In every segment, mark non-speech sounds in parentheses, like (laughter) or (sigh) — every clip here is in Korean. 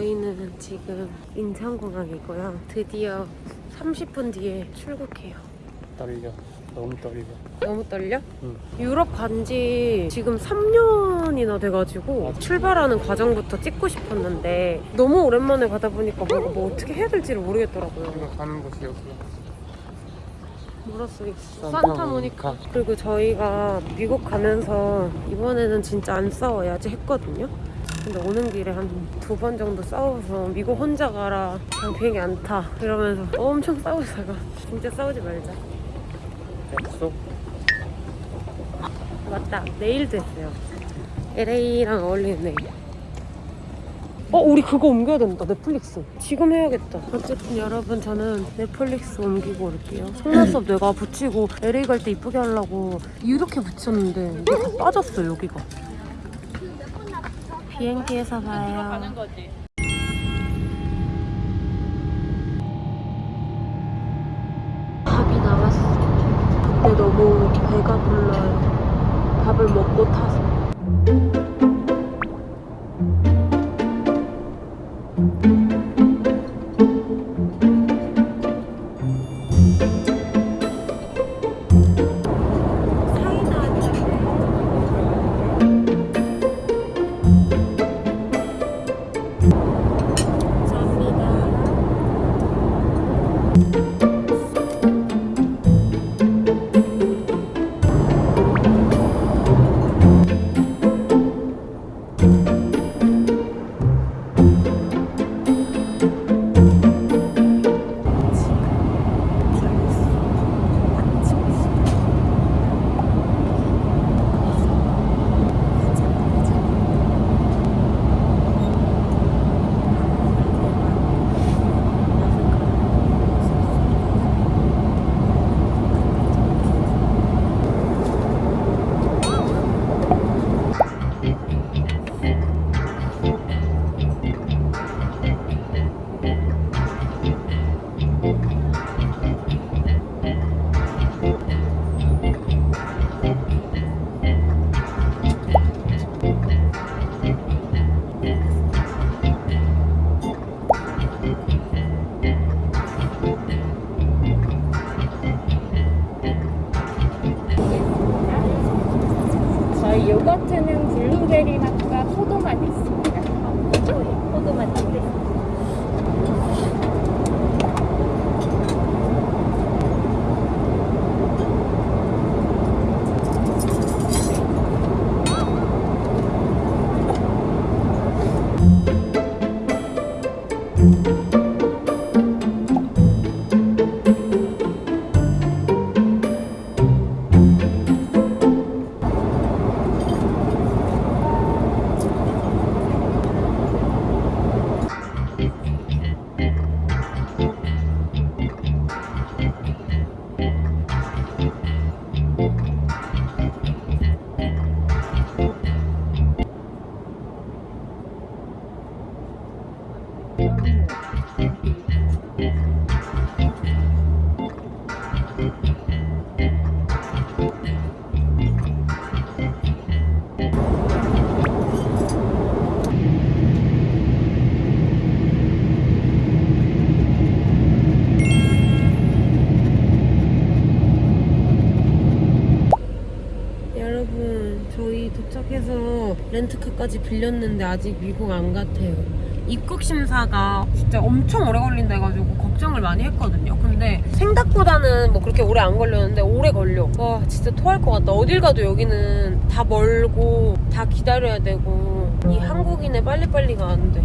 저희는 지금 인천공항이고요. 드디어 30분 뒤에 출국해요. 떨려. 너무 떨려. 너무 떨려? 응. 유럽 간 지 지금 3년이나 돼가지고 출발하는 과정부터 찍고 싶었는데 너무 오랜만에 가다 보니까 뭔가 뭐 어떻게 해야 될지를 모르겠더라고요. 우리가 가는 곳이 여기야. 뭐라. 산타모니카. 산타모니카. 그리고 저희가 미국 가면서 이번에는 진짜 안 싸워야지 했거든요. 근데 오는 길에 한 두 번 정도 싸워서 미국 혼자 가라. 그냥 비행기 안 타. 이러면서 엄청 싸우다가 진짜 싸우지 말자. 약속? 맞다. 내일도 했어요. LA랑 어울리는 내일. 어, 우리 그거 옮겨야 된다. 넷플릭스. 지금 해야겠다. 어쨌든 여러분, 저는 넷플릭스 옮기고 올게요. 속눈썹 내가 붙이고 LA 갈 때 이쁘게 하려고 이렇게 붙였는데 이게 다 빠졌어, 여기가. 비행기에서 봐요. 밥이 나왔어. 근데 너무 배가 불러요. 밥을 먹고 타서. 렌트카까지 빌렸는데 아직 미국 안 같아요. 입국 심사가 진짜 엄청 오래 걸린다 해가지고 걱정을 많이 했거든요. 근데 생각보다는 뭐 그렇게 오래 안 걸렸는데 오래 걸려. 와, 진짜 토할 것 같다. 어딜 가도 여기는 다 멀고 다 기다려야 되고 이 한국인의 빨리빨리가 안 돼.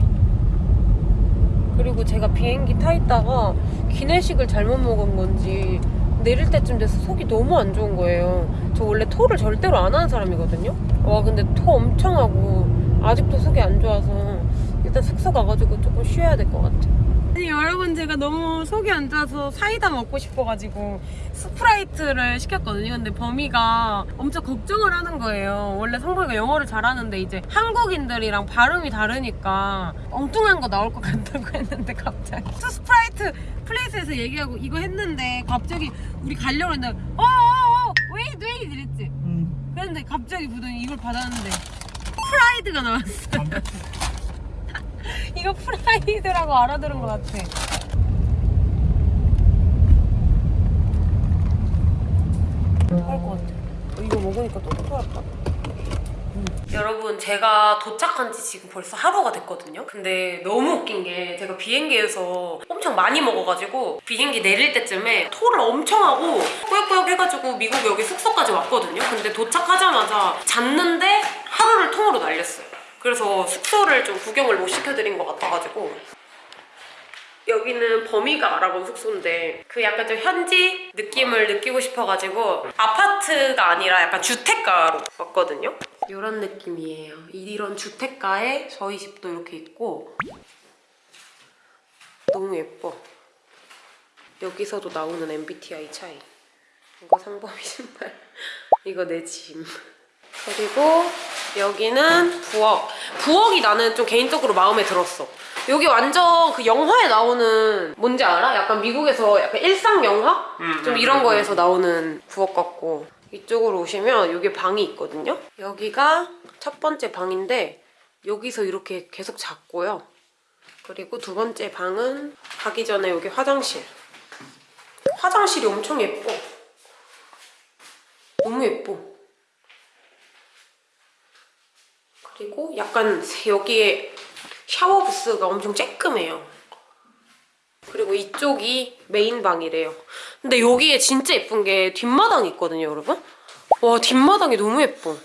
그리고 제가 비행기 타 있다가 기내식을 잘못 먹은 건지 내릴 때쯤 돼서 속이 너무 안 좋은 거예요. 저 원래 토를 절대로 안 하는 사람이거든요. 와 근데 토 엄청 하고 아직도 속이 안 좋아서 일단 숙소 가가지고 조금 쉬어야 될 것 같아. 아니 여러분 제가 너무 속이 안 좋아서 사이다 먹고 싶어가지고 Sprite를 시켰거든요. 근데 범이가 엄청 걱정을 하는 거예요. 원래 성범이가 영어를 잘하는데 이제 한국인들이랑 발음이 다르니까 엉뚱한 거 나올 것 같다고 (laughs) 했는데 갑자기 또 Sprite please 해서 얘기하고 이거 했는데 갑자기 우리 가려고 했는데 어어어 wait wait 이랬지. 그런데 갑자기 붓더니 이걸 받았는데 fried가 나왔어. (laughs) 이거 fried라고 알아들은 것 같아. 토할 것 같아. 어, 이거 먹으니까 또 토할 것 같아. 여러분 제가 도착한 지 지금 벌써 하루가 됐거든요? 근데 너무 웃긴 게 제가 비행기에서 엄청 많이 먹어가지고 비행기 내릴 때쯤에 토를 엄청 하고 꾸역꾸역 해가지고 미국 여기 숙소까지 왔거든요? 근데 도착하자마자 잤는데 하루를 통으로 날렸어요. 그래서 숙소를 좀 구경을 못 시켜드린 것 같아가지고. 여기는 범이가 알아본 숙소인데 그 약간 좀 현지 느낌을 느끼고 싶어가지고 아파트가 아니라 약간 주택가로 왔거든요 이런 느낌이에요. 이런 주택가에 저희 집도 이렇게 있고 너무 예뻐. 여기서도 나오는 MBTI 차이. 이거 상범이 (laughs) 신발. 이거 내 짐. 그리고 여기는 부엌. 부엌이 나는 좀 개인적으로 마음에 들었어. 여기 완전 그 영화에 나오는 뭔지 알아? 약간 미국에서 약간 일상 영화? 음, 좀 음, 이런 음, 거에서 나오는 부엌 같고 이쪽으로 오시면 여기 방이 있거든요. 여기가 첫 번째 방인데 여기서 이렇게 계속 잤고요. 그리고 두 번째 방은 가기 전에 여기 화장실. 화장실이 엄청 예뻐. 너무 예뻐. 그리고 약간 여기에 샤워 부스가 엄청 쬐끔해요. 그리고 이쪽이 메인 방이래요. 근데 여기에 진짜 예쁜 게 뒷마당이 있거든요, 여러분. 와, 뒷마당이 너무 예뻐.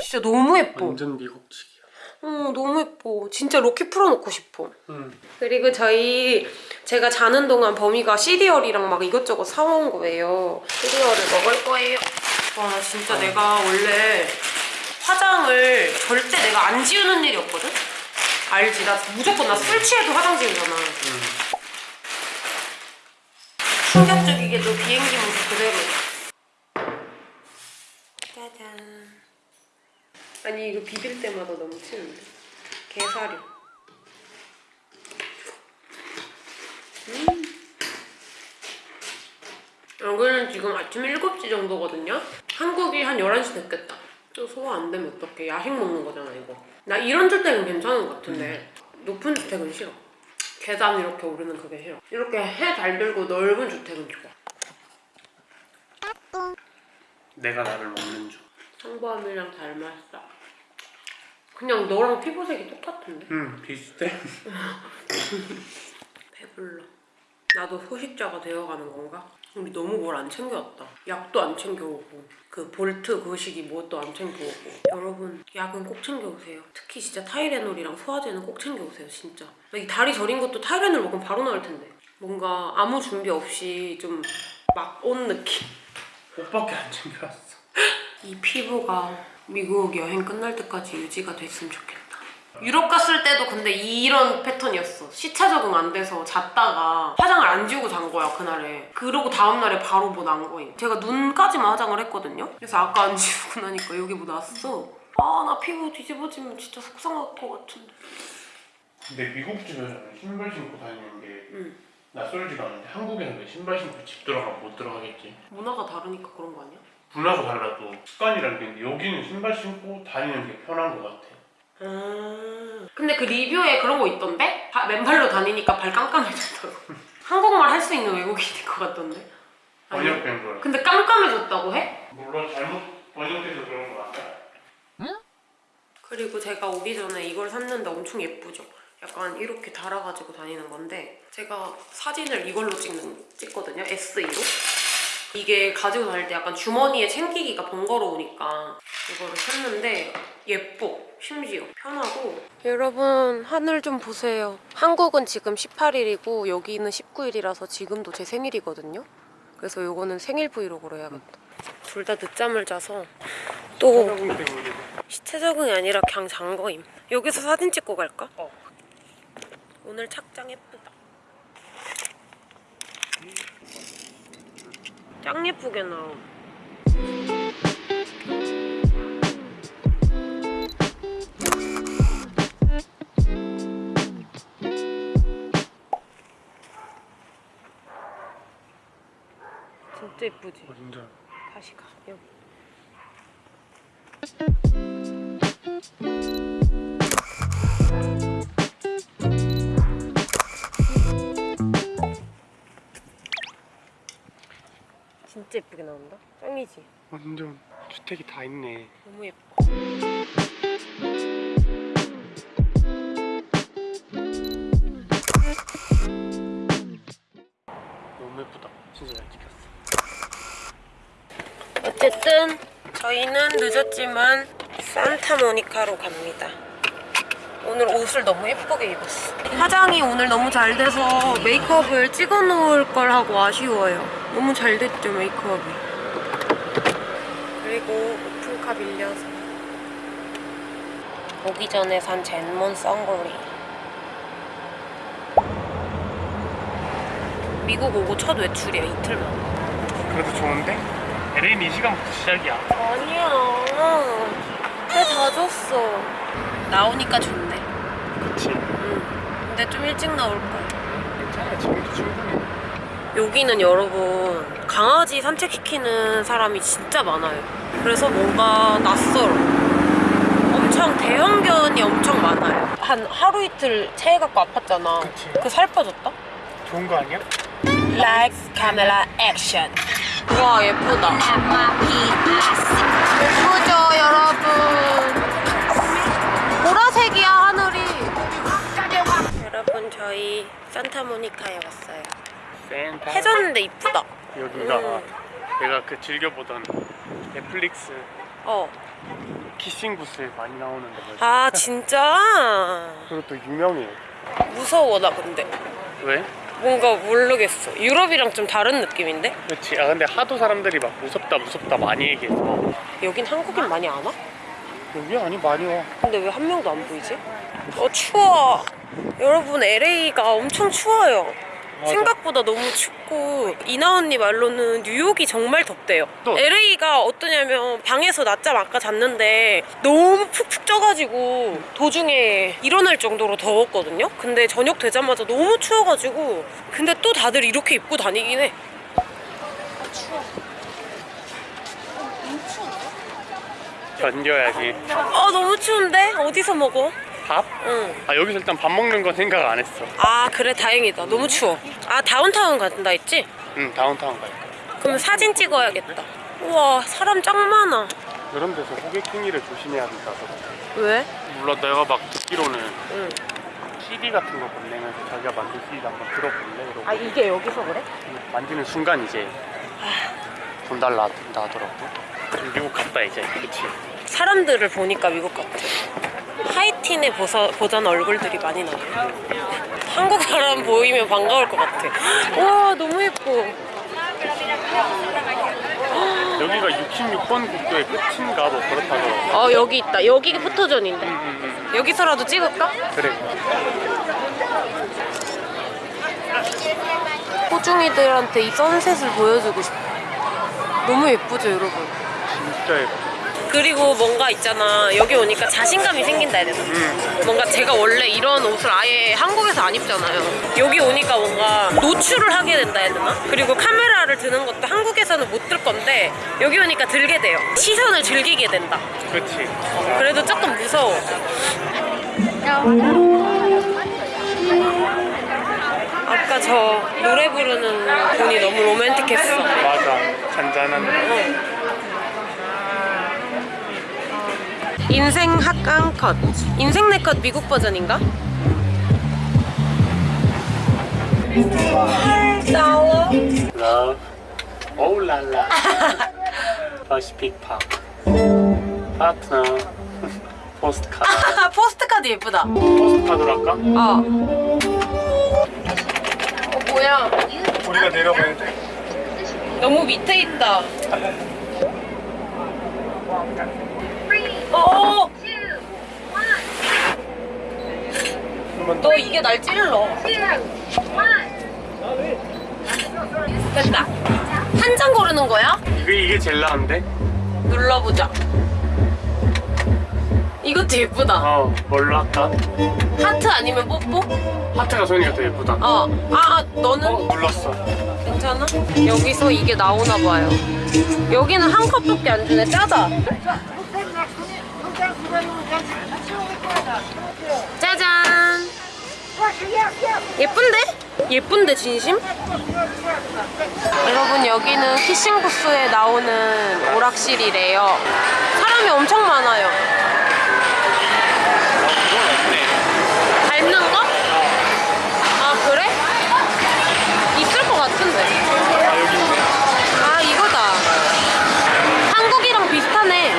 진짜 너무 예뻐. 완전 미국식이야. 어, 너무 예뻐. 진짜 로켓 풀어놓고 싶어. 응. 그리고 저희 제가 자는 동안 범이가 시리얼이랑 막 이것저것 사온 거예요. 시리얼을 먹을 거예요. 와, 나 진짜 내가 원래 화장을 절대 내가 안 지우는 일이 없거든? 알지? 나 무조건 나 술 취해도 화장 지우잖아. 충격적이게도 비행기 모습 그대로. 짜잔. 아니 이거 비빌 때마다 넘치는데. 게사료. 여기는 지금 아침 7시 정도거든요? 한국이 한 11시 됐겠다. 또 소화 안 되면 어떡해. 야식 먹는 거잖아, 이거. 나 이런 주택은 괜찮은 것 같은데 높은 주택은 싫어. 계단 이렇게 오르는 그게 싫어. 이렇게 해 잘 들고 넓은 주택은 좋아. 내가 나를 먹는 중. 성범이랑 닮았어. 그냥 너랑 피부색이 똑같은데? 응, 비슷해. (laughs) 배불러. 나도 소식자가 되어가는 건가? 우리 너무 뭘 안 챙겨왔다. 약도 안 챙겨오고 그 볼트 거시기 뭣도 안 챙겨오고 여러분 약은 꼭 챙겨오세요. 특히 진짜 타이레놀이랑 소화제는 꼭 챙겨오세요 진짜. 나이 다리 저린 것도 타이레놀 먹으면 바로 나을 텐데. 뭔가 아무 준비 없이 좀 막 온 느낌. 옷밖에 안 챙겨왔어. 이 피부가 미국 여행 끝날 때까지 유지가 됐으면 좋겠다. 유럽 갔을 때도 근데 이런 패턴이었어. 시차 적응 안 돼서 잤다가 화장을 안 지우고 잔 거야, 그날에. 그러고 다음날에 바로 뭐 난 거임. 제가 눈까지만 화장을 했거든요? 그래서 아까 안 지우고 나니까 여기 뭐 났어. 아, 나 피부 뒤집어지면 진짜 속상할 것 같은데. 근데 미국 집에서는 신발 신고 다니는 게 응. 낯설지가 않은데 한국에는 왜 신발 신고 집 들어가면 못 들어가겠지? 문화가 다르니까 그런 거 아니야? 문화가 달라도 습관이라는 게 있는데 여기는 신발 신고 다니는 게 편한 것 같아. 아. 근데 그 리뷰에 그런 거 있던데? 바- 맨발로 다니니까 발 깜깜해졌다고. (laughs) 한국말 할 수 있는 외국인일 것 같던데? 아니, 번역된 거야. 근데 깜깜해졌다고 해? 물론 잘못 번역돼서 그런 것 같아. 그리고 제가 오기 전에 이걸 샀는데 엄청 예쁘죠? 약간 이렇게 달아가지고 다니는 건데 제가 사진을 이걸로 찍는, 찍거든요, S2로. 이게 가지고 다닐 때 약간 주머니에 챙기기가 번거로우니까 이거를 샀는데 예뻐, 심지어. 편하고. 여러분, 하늘 좀 보세요. 한국은 지금 18일이고 여기는 19일이라서 지금도 제 생일이거든요? 그래서 요거는 생일 브이로그로 해야겠다. 둘 다 늦잠을 자서 또 시체 적응이 아니라 그냥 잔 거임. 여기서 사진 찍고 갈까? 어. 오늘 착장 예쁘다. 짱 예쁘게 나옴. 진짜 예쁘지? 완전. 다시 가 여기. 진짜 예쁘게 나온다. 짱이지. 완전 주택이 다 있네. 너무 예뻐. 어쨌든 저희는 늦었지만 산타모니카로 갑니다. 오늘 옷을 너무 예쁘게 입었어. 화장이 오늘 너무 잘 돼서 메이크업을 찍어 놓을 걸 하고 아쉬워요. 너무 잘 됐죠, 메이크업이. 그리고 오픈카 빌려서 오기 전에 산 젠몬 선글리. 미국 오고 첫 외출이야, 이틀만. 그래도 좋은데? LA는 이 시간부터 시작이야. 아니야. 왜다 줬어? 나오니까 좋네. 그치. 응. 근데 좀 일찍 나올 거야. 괜찮아. 지금도 충분해. 여기는 여러분 강아지 산책시키는 사람이 진짜 많아요. 그래서 뭔가 낯설어. 엄청 대형견이 엄청 많아요. 한 하루 이틀 체해갖고 아팠잖아. 그치. 그살 빠졌다? 좋은 거 아니야? Lights, camera, action. 와 예쁘다. 예쁘죠 여러분. 보라색이야 하늘이. 여러분 저희 산타모니카에 왔어요. 센터. 해졌는데 이쁘다. 여기가 음. 내가 그 즐겨보던 넷플릭스 어. 키싱 굿을 많이 나오는데. 아 진짜? 그리고 또 유명해. 무서워 나 근데. 왜? 뭔가 모르겠어. 유럽이랑 좀 다른 느낌인데? 그렇지. 아 근데 하도 사람들이 막 무섭다 무섭다 많이 얘기해서 여긴 한국인 많이 안 와? 여기 아니 많이 와. 근데 왜 한 명도 안 보이지? 어 추워. 여러분 LA가 엄청 추워요. 맞아. 생각보다 너무 춥고 이나 언니 말로는 뉴욕이 정말 덥대요. 또. LA가 어떠냐면 방에서 낮잠 아까 잤는데 너무 푹푹 쪄가지고 도중에 일어날 정도로 더웠거든요. 근데 저녁 되자마자 너무 추워가지고 근데 또 다들 이렇게 입고 다니긴 해. 견뎌야지. 아 너무 추운데 어디서 먹어? 밥? 응. 아 여기서 일단 밥 먹는 건 생각 안 했어. 아 그래 다행이다. 너무 추워. 아 다운타운 간다 했지? 응 다운타운 갈 거야. 그럼 사진 찍어야겠다. 우와 사람 짱 많아. 이런 데서 호객 행위를 조심해야 된다고. 왜? 물론 내가 막 듣기로는 응. CD 같은 거 건네면서 자기가 만든 CD 한번 들어볼래? 이러고 아 이게 여기서 그래? 만지는 순간 이제 돈 달라 된다 하더라고. 미국 갔다 이제. 그치. 사람들을 보니까 미국 같아. 하이틴에 보서, 보던 얼굴들이 많이 나와. 한국 사람 보이면 반가울 것 같아. 와 너무 예뻐. 여기가 66번 국도의 끝인가 뭐 그렇다더라고. 어 여기 있다. 여기가 포토존인데. 응, 여기서라도 찍을까? 응. 그래. 호중이들한테 이 선셋을 보여주고 싶어. 너무 예쁘죠 여러분. 진짜 예뻐. 그리고 뭔가 있잖아 여기 오니까 자신감이 생긴다 해야 되나? 응. 뭔가 제가 원래 이런 옷을 아예 한국에서 안 입잖아요 여기 오니까 뭔가 노출을 하게 된다 해야 되나? 그리고 카메라를 드는 것도 한국에서는 못 들 건데 여기 오니까 들게 돼요 시선을 즐기게 된다 그치. 그래도 조금 무서워 아까 저 노래 부르는 분이 너무 로맨틱했어 맞아. 잔잔한. 인생 학강 컷 인생 네컷 미국 버전인가? 8달러 Love. Oh la la. (laughs) Pacific Park. 파트너. postcard. 아 postcard 예쁘다 postcard로 할까? 어. 어 뭐야 우리가 내려가야 돼. 너무 밑에 있다 (laughs) 어 너 이게 날 찔러. 됐다. 한 장 고르는 거야? 이게, 이게 제일 나은데? 눌러보자. 이것도 예쁘다. 어 뭘로 할까? 하트 아니면 뽀뽀? 하트가 소연이가 더 예쁘다 어. 아, 아, 너는? 어 눌렀어 괜찮아? 여기서 이게 나오나 봐요. 여기는 한 컵밖에 안 주네. 짜다. 짜잔. 예쁜데? 예쁜데 진심? 여러분 여기는 피싱 부스에 나오는 오락실이래요. 사람이 엄청 많아요. 밟는 거? 아 그래? 있을 것 같은데. 아 이거다 한국이랑 비슷하네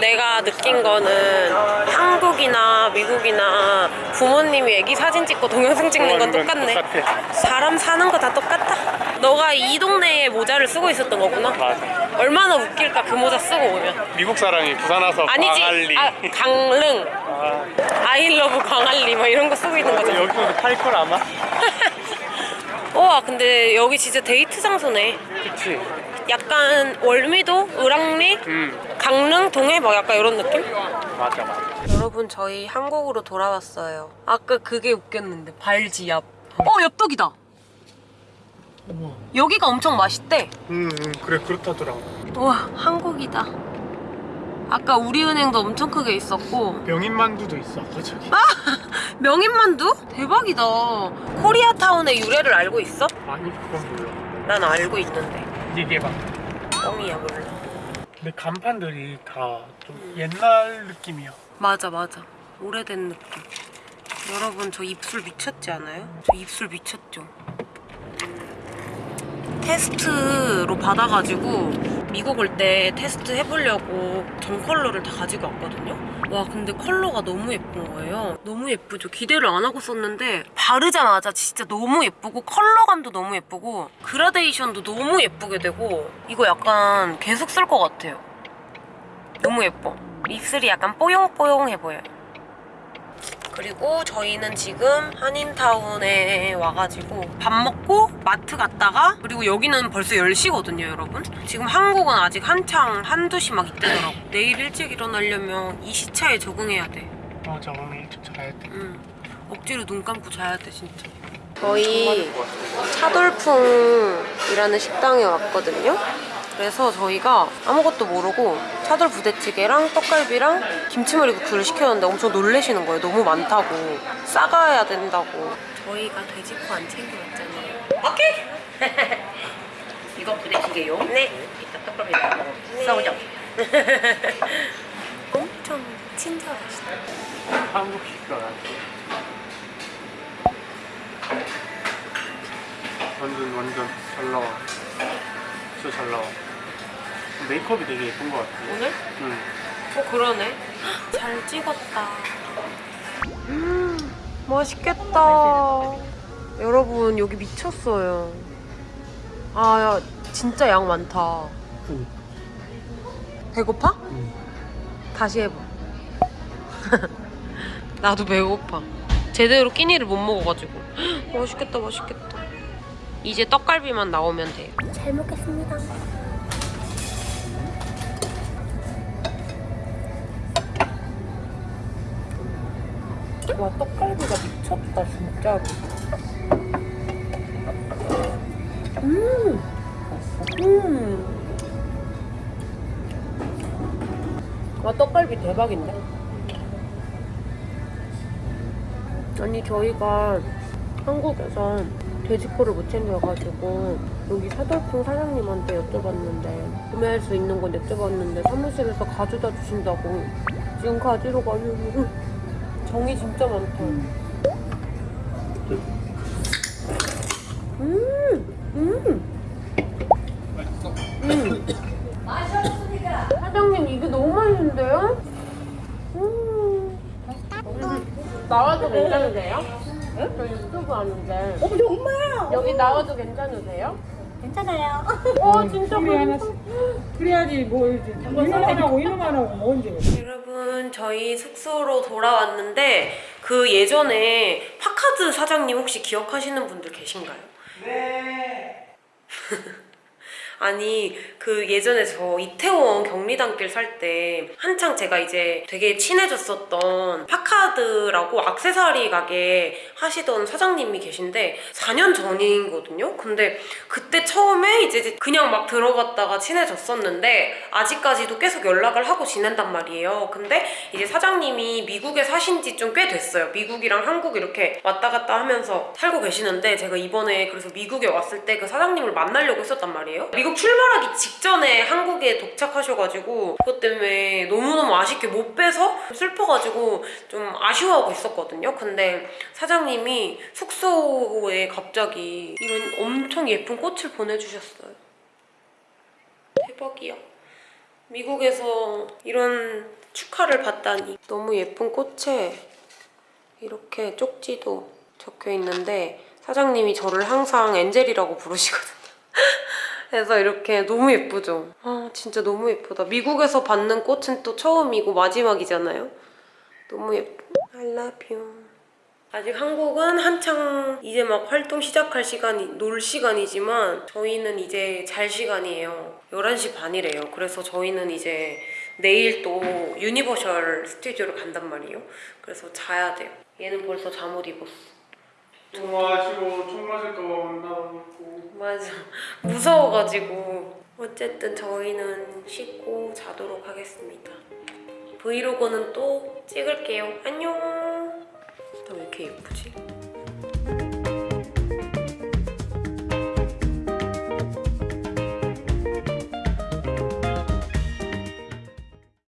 내가 느낀 거는 한국이나 미국이나 부모님이 애기 사진 찍고 동영상 찍는 건 어, 똑같네. 똑같아. 사람 사는 거 다 똑같다 너가 이 동네에 모자를 쓰고 있었던 거구나. 맞아. 얼마나 웃길까 그 모자 쓰고 오면. 미국 사람이 부산 와서 아니지. 광안리. 아, 강릉. 아, 아이러브 광안리 막 이런 거 쓰고 있는 거잖아. 여기도 팔걸 아마? (laughs) 와 근데 여기 진짜 데이트 장소네. 그치. 약간 월미도, 을왕리, 음 강릉, 동해 막 약간 이런 느낌? 맞아 맞아 여러분 저희 한국으로 돌아왔어요. 아까 그게 웃겼는데 발지압. 어 엽떡이다. 우와 여기가 엄청 맛있대. 음, 음 그래 그렇다더라고 우와 한국이다. 아까 우리은행도 엄청 크게 있었고 명인만두도 있어 아까 저기 (laughs) 명인만두? 대박이다. 코리아타운의 유래를 알고 있어? 아니 그건 몰라 난 알고 있는데. 얘기해봐 뻥이야 몰라. 근데 간판들이 다 좀 옛날 느낌이야 맞아 맞아. 오래된 느낌. 여러분 저 입술 미쳤지 않아요? 저 입술 미쳤죠? 테스트로 받아가지고 미국 올 때 테스트 해보려고 전 컬러를 다 가지고 왔거든요. 와 근데 컬러가 너무 예쁜 거예요. 너무 예쁘죠. 기대를 안 하고 썼는데 바르자마자 진짜 너무 예쁘고 컬러감도 너무 예쁘고 그라데이션도 너무 예쁘게 되고 이거 약간 계속 쓸 것 같아요. 너무 예뻐. 입술이 약간 뽀용뽀용해 보여요. 그리고 저희는 지금 한인타운에 와가지고 밥 먹고 마트 갔다가 그리고 여기는 벌써 10시거든요 여러분. 지금 한국은 아직 한창 한두 시 막 이때더라고. 내일 일찍 일어나려면 이 시차에 적응해야 돼. 맞아 오늘 일찍 자야 돼. 응. 억지로 눈 감고 자야 돼 진짜. 저희 차돌풍이라는 식당에 왔거든요. 그래서 저희가 아무것도 모르고 차돌 부대찌개랑 떡갈비랑 김치머리 국수를 시켰는데 엄청 놀래시는 거예요. 너무 많다고. 싸가야 된다고. 저희가 돼지코 안 챙겨왔잖아요. 오케이. (laughs) 이거 부대찌개요? 네. 이따 떡갈비랑 싸우죠. (laughs) 엄청 친절하시다. 한국식 거야 완전 완전 잘 나와. 진짜 잘 나와 메이크업이 되게 예쁜 것 같아 오늘? 응. 어 그러네 잘 찍었다 음 맛있겠다 여러분 여기 미쳤어요 아 야, 진짜 양 많다 응. 배고파? 응. 다시 해봐 (laughs) 나도 배고파 제대로 끼니를 못 먹어가지고 (gasps) 맛있겠다 맛있겠다 이제 떡갈비만 나오면 돼요 잘 먹겠습니다. 와 떡갈비가 미쳤다 진짜로 음! 음! 와 떡갈비 대박인데? 아니 저희가 한국에서 돼지코를 못 챙겨가지고 여기 사돌풍 사장님한테 여쭤봤는데 구매할 수 있는 건 여쭤봤는데 사무실에서 가져다 주신다고 지금 가지러 가려고 정이 진짜 많다. 음, 음. 음. 사장님 이게 너무 맛있는데요? 음. 나와도 괜찮으세요? 저 유튜브 하는데. 어, 정말? 여기 나와도 괜찮으세요? 괜찮아요. 어 진짜 우리 하나씩. 그래야지 뭐 이놈만 하고 이놈만 하고 뭐 언제. 여러분 저희 숙소로 돌아왔는데 그 예전에 파카드 사장님 혹시 기억하시는 분들 계신가요? 네. (laughs) 아니 그 예전에 저 이태원 경리단길 살 때 한창 제가 이제 되게 친해졌었던 파카드라고 악세사리 가게 하시던 사장님이 계신데 4년 전이거든요? 근데 그때 처음에 이제 그냥 막 들어갔다가 친해졌었는데 아직까지도 계속 연락을 하고 지낸단 말이에요. 근데 이제 사장님이 미국에 사신 지 좀 꽤 됐어요. 미국이랑 한국 이렇게 왔다 갔다 하면서 살고 계시는데 제가 이번에 그래서 미국에 왔을 때 그 사장님을 만나려고 했었단 말이에요. 미국 출발하기 직 전에 한국에 도착하셔가지고 그것 때문에 너무너무 아쉽게 못 빼서 슬퍼가지고 좀 아쉬워하고 있었거든요. 근데 사장님이 숙소에 갑자기 이런 엄청 예쁜 꽃을 보내주셨어요. 대박이야. 미국에서 이런 축하를 받다니. 너무 예쁜 꽃에 이렇게 쪽지도 적혀 있는데 사장님이 저를 항상 엔젤이라고 부르시거든요. (laughs) 그래서 이렇게 너무 예쁘죠? 아 진짜 너무 예쁘다. 미국에서 받는 꽃은 또 처음이고 마지막이잖아요. 너무 예뻐. I love you. 아직 한국은 한창 이제 막 활동 시작할 시간이 놀 시간이지만 저희는 이제 잘 시간이에요. 11시 반이래요. 그래서 저희는 이제 내일 또 Universal Studio를 간단 말이에요. 그래서 자야 돼요. 얘는 벌써 잠옷 입었어. 아쉬워. 총 맞을까봐 안 나가고 있고. 맞아. 무서워가지고. 어쨌든 저희는 씻고 자도록 하겠습니다. 브이로그는 또 찍을게요. 안녕. 나 왜 이렇게 예쁘지?